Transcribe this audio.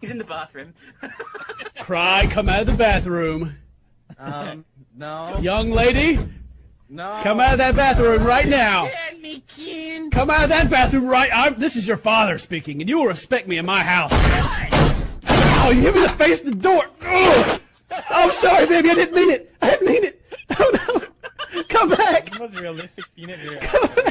He's in the bathroom. Cry, come out of the bathroom. Um, no. Young lady, No. come out of that bathroom right now. Let. Come out of that bathroom right. I'm, this is your father speaking, and you will respect me in my house. Oh, you hit me in the face of the door. Oh, I'm sorry, baby. I didn't mean it. I didn't mean it. Oh no. Come back. That was realistic teenage